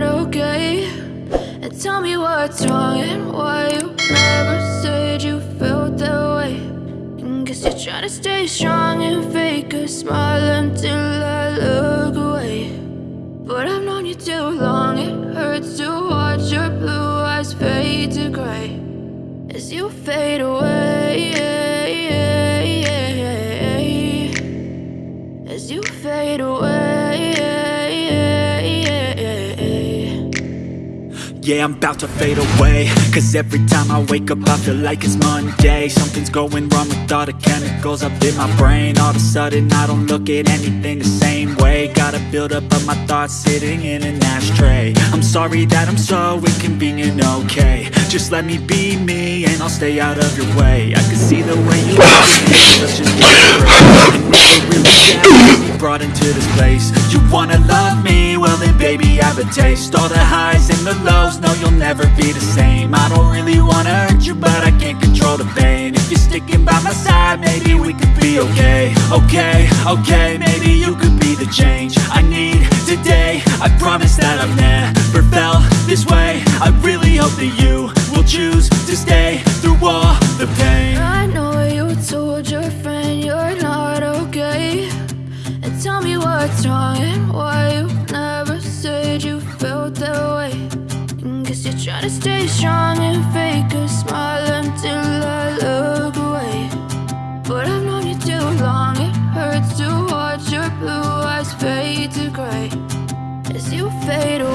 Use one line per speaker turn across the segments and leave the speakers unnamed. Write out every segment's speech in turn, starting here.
okay And tell me what's wrong and why you never said you felt that way And guess you're trying to stay strong and fake a smile until I look away But I've known you too long, it hurts to watch your blue eyes fade to gray As you fade away
Yeah, I'm about to fade away. Cause every time I wake up I feel like it's Monday. Something's going wrong with all the chemicals up in my brain. All of a sudden I don't look at anything the same way. Gotta build up of my thoughts sitting in an ashtray. I'm sorry that I'm so inconvenient, okay. Just let me be me and I'll stay out of your way. I can see the way you look at me, let's just get straight Brought into this place. You wanna love me, well then baby I have a taste. All the highs and the lows, no you'll never be the same. I don't really wanna hurt you but I can't control the pain. If you're sticking by my side, maybe we could be okay. Okay, okay, maybe you could be the change I need today. I promise that I've never felt this way. I really hope that you
fade away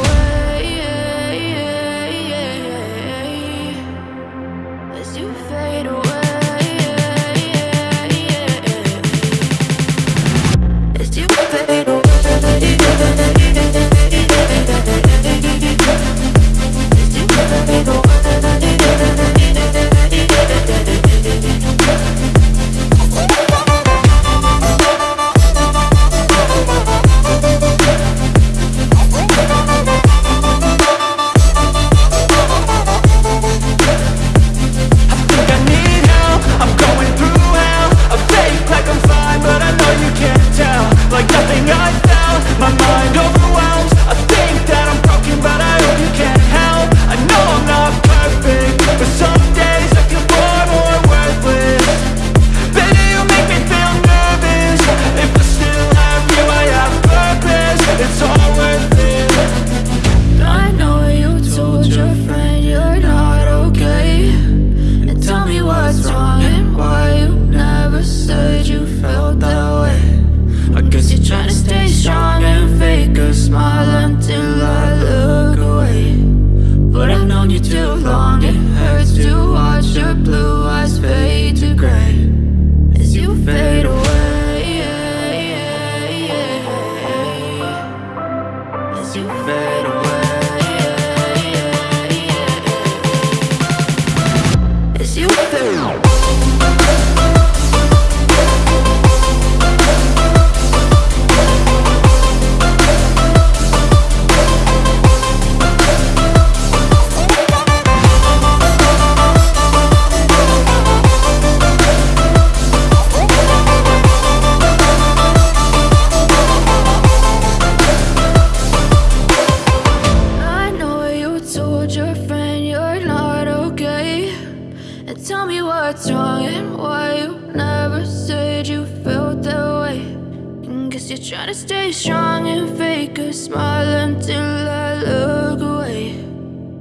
Trying to stay strong and fake a smile until I look away.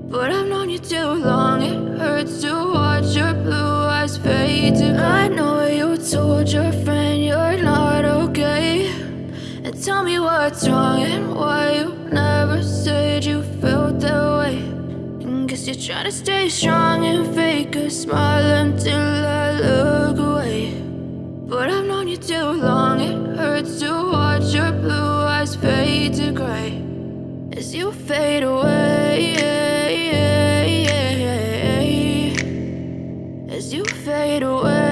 But I've known you too long, it hurts to watch your blue eyes fade. To I know you told your friend you're not okay. And tell me what's wrong and why you never said you felt that way. And guess you're trying to stay strong and fake a smile until I look away. But I've known you too long, it hurts to to gray As you fade away. As you fade away.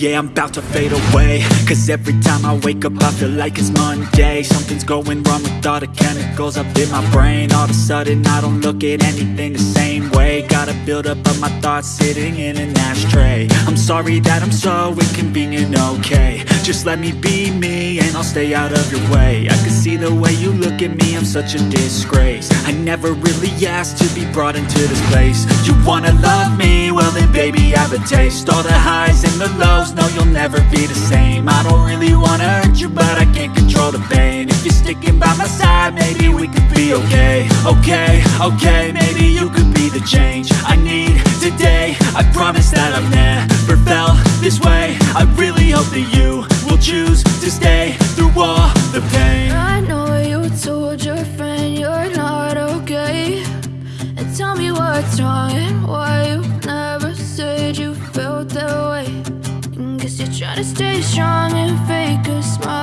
Yeah, I'm about to fade away. Cause every time I wake up I feel like it's Monday. Something's going wrong with all the chemicals up in my brain. All of a sudden I don't look at anything the same way. Gotta build up of my thoughts sitting in an ashtray. I'm sorry that I'm so inconvenient, okay Just let me be me and I'll stay out of your way. I can see the way you look at me, I'm such a disgrace. I never really asked to be brought into this place. You wanna love me? Well then baby I have a taste. All the highs and the lows, no you'll never be the same. I don't really wanna hurt you but I can't control the pain. If you're sticking by my side, maybe we could be okay. Okay, okay, maybe you could be the change I need today. I promise that I've never felt this way. I really hope that you choose to stay through all the pain.
I know you told your friend you're not okay. And tell me what's wrong and why you never said you felt that way. And Guess you're trying to stay strong and fake a smile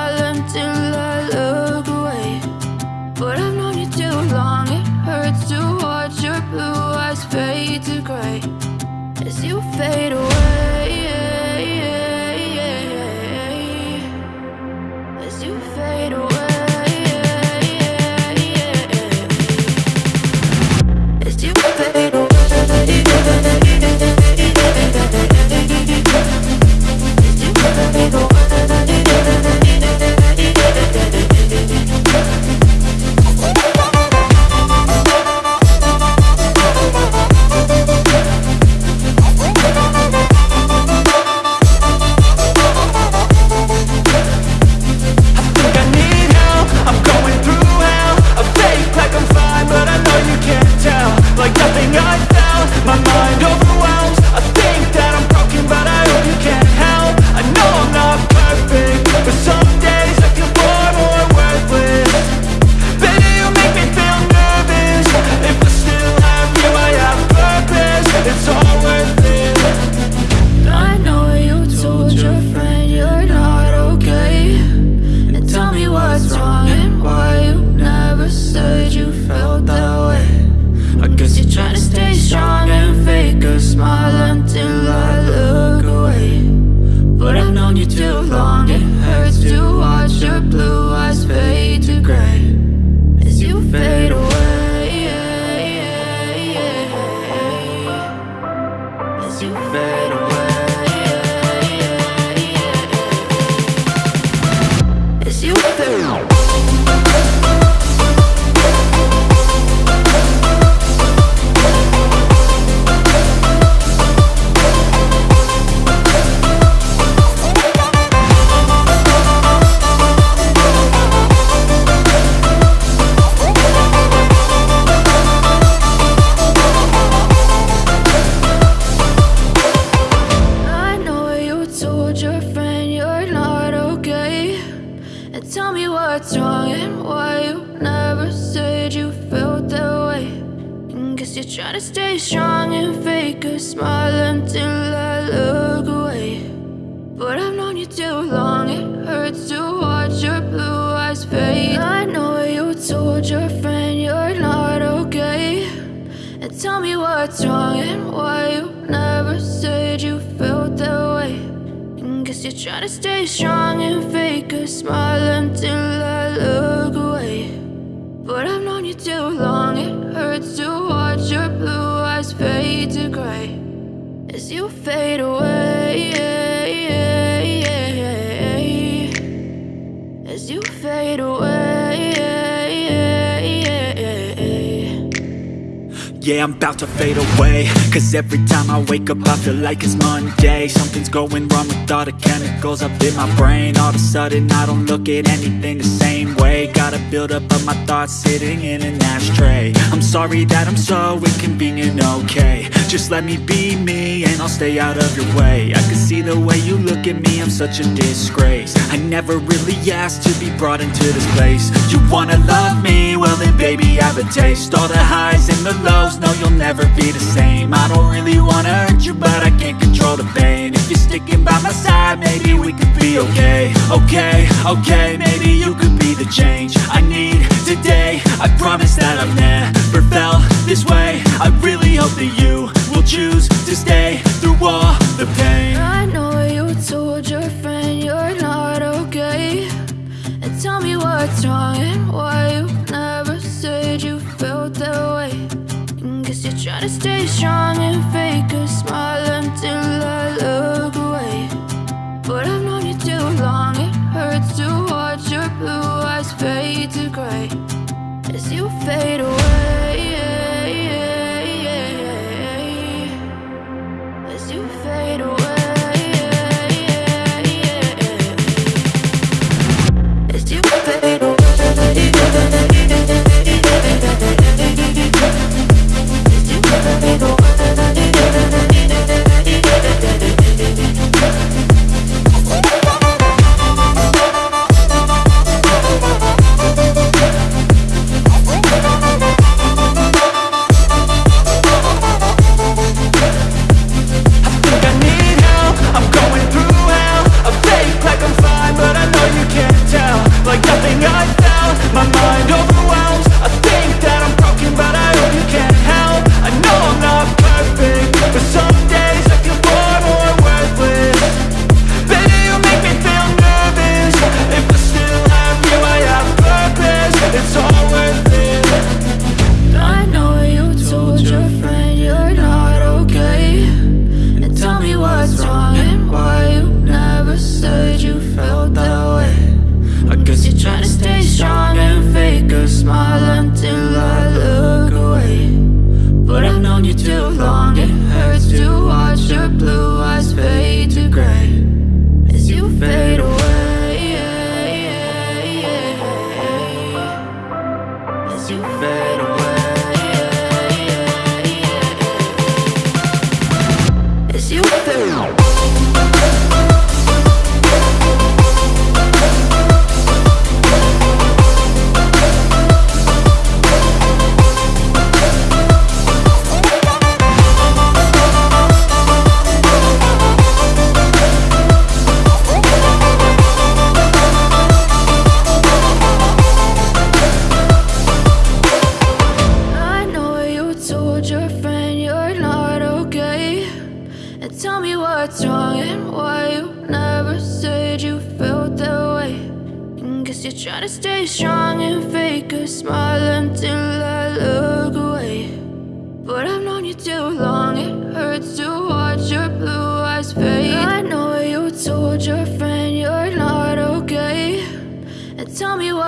Like You
fade away I know you tell me what's wrong and why you never said you felt that way. And Guess you're trying to stay strong and fake a smile until I look away. But I've known you too long, it hurts to watch your blue eyes fade. I know you told your friend you're not okay. And tell me what's wrong and why trying to stay strong and fake a smile until I look away. But I've known you too long, it hurts to watch your blue eyes fade to gray. As you fade away As you fade away
Yeah, I'm about to fade away. Cause every time I wake up I feel like it's Monday. Something's going wrong with all the chemicals up in my brain. All of a sudden I don't look at anything the same way. Gotta build up of my thoughts sitting in an ashtray. I'm sorry that I'm so inconvenient, okay Just let me be me and I'll stay out of your way. I can see the way you look at me, I'm such a disgrace. I never really asked to be brought into this place. You wanna love me? Well then baby I have a taste. All the highs and the lows, no you'll never be the same. I don't really wanna hurt you but I can't control the pain. If you're sticking by my side, maybe we could be okay. Okay, okay, maybe you could be the change I need today. I promise that I've never felt this way. I really hope that you will choose to stay through all the pain.
I know you told your friend you're not okay. And tell me what's wrong and why you never said you felt that way. And Guess you're trying to stay strong and fake a smile to fade away.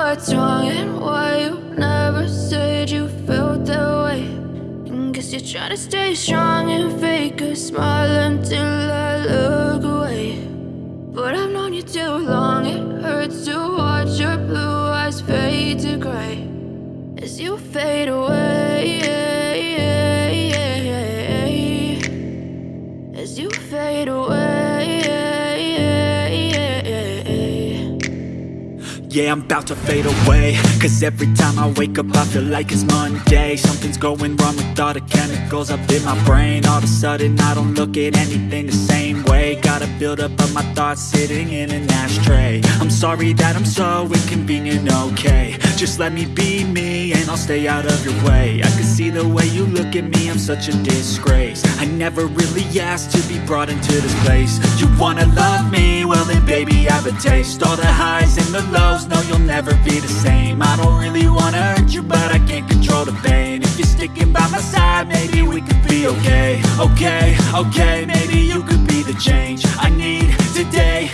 What's wrong and why you never said you felt that way. Guess you try to stay strong and fake a smile until I look away. But I've known you too long, it hurts to watch your blue eyes fade to gray as you fade away. As you fade away.
Yeah, I'm about to fade away. Cause every time I wake up I feel like it's Monday. Something's going wrong with all the chemicals up in my brain. All of a sudden I don't look at anything the same way. Gotta build up of my thoughts sitting in an ashtray. I'm sorry that I'm so inconvenient, okay Just let me be me and I'll stay out of your way. I can see the way you look at me, I'm such a disgrace. I never really asked to be brought into this place. You wanna love me? Well then baby I have a taste. All the highs and the lows, no you'll never be the same. I don't really wanna hurt you but I can't control the pain. If you're sticking by my side maybe we could be okay. Okay, okay, maybe you could be the change I need today